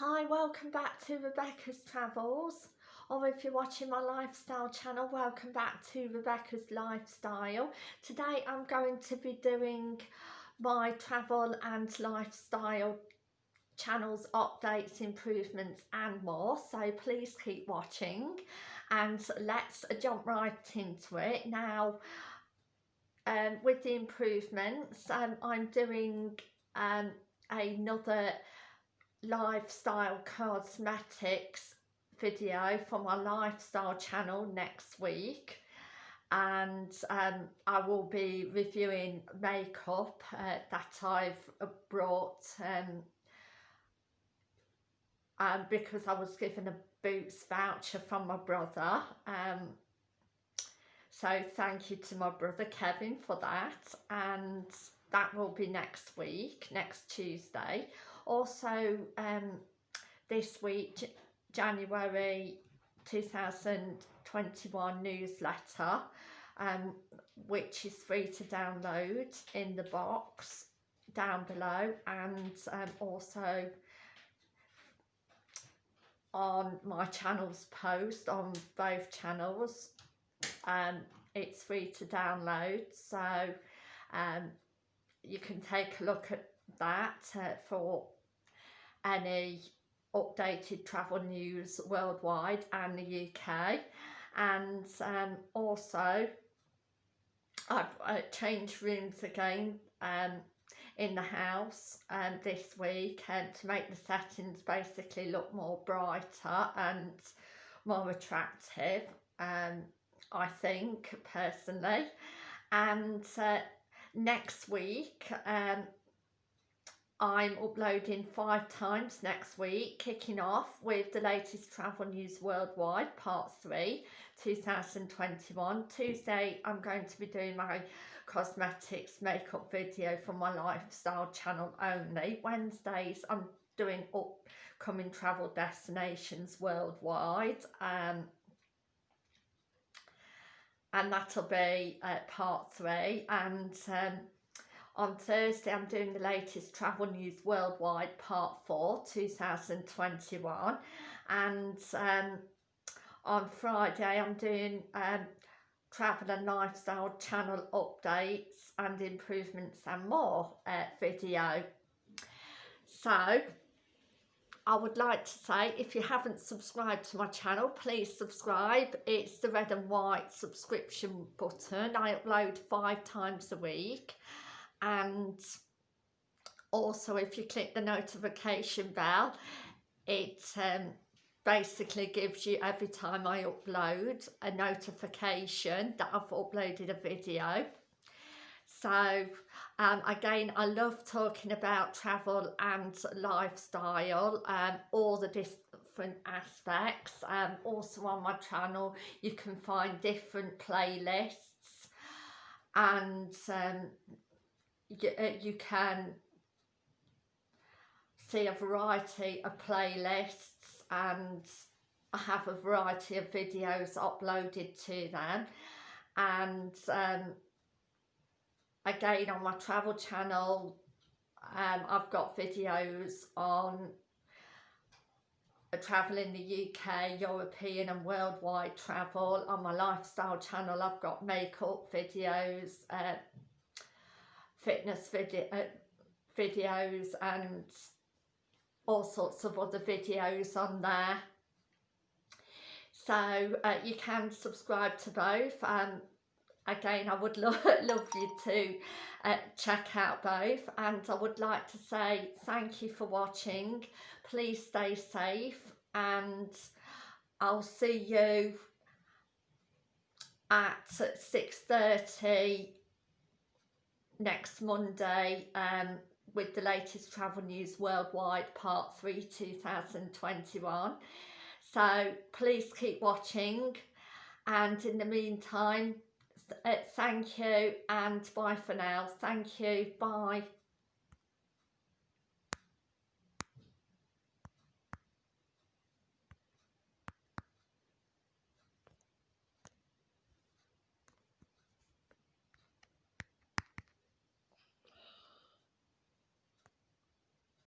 Hi, welcome back to Rebecca's Travels or if you're watching my lifestyle channel, welcome back to Rebecca's Lifestyle. Today I'm going to be doing my travel and lifestyle channels, updates, improvements and more. So please keep watching and let's jump right into it. Now, um, with the improvements, um, I'm doing um, another lifestyle cosmetics video for my lifestyle channel next week. And um, I will be reviewing makeup uh, that I've uh, brought um, um, because I was given a Boots voucher from my brother um, so thank you to my brother Kevin for that. And that will be next week, next Tuesday also um, this week January 2021 newsletter um, which is free to download in the box down below and um, also on my channel's post on both channels. Um, it's free to download so um, you can take a look at that uh, for any updated travel news worldwide and the UK and um, also I've uh, changed rooms again um, in the house um, this week and to make the settings basically look more brighter and more attractive um, I think personally. And uh, next week um, I'm uploading five times next week, kicking off with the latest travel news worldwide, part three, 2021. Tuesday, I'm going to be doing my cosmetics makeup video for my lifestyle channel only. Wednesdays, I'm doing upcoming travel destinations worldwide. Um, and that'll be uh, part three. And um, on Thursday, I'm doing the latest travel news worldwide, part four, 2021. And um, on Friday, I'm doing um, travel and lifestyle channel updates and improvements and more uh, video. So, I would like to say if you haven't subscribed to my channel please subscribe it's the red and white subscription button I upload five times a week and also if you click the notification bell it um, basically gives you every time I upload a notification that I've uploaded a video. So um, again I love talking about travel and lifestyle um, all the different aspects. Um, also on my channel you can find different playlists. And um, you, uh, you can see a variety of playlists and I have a variety of videos uploaded to them and um, again on my travel channel um, I've got videos on travel in the UK, European and worldwide travel. On my lifestyle channel I've got makeup videos, uh, fitness uh, videos and all sorts of other videos on there. So uh, you can subscribe to both. Again, I would lo love you to uh, check out both. And I would like to say thank you for watching. Please stay safe and I'll see you at 6.30 next Monday um, with the latest travel news worldwide part 3 2021 so please keep watching. And in the meantime uh, thank you and bye for now. Thank you. Bye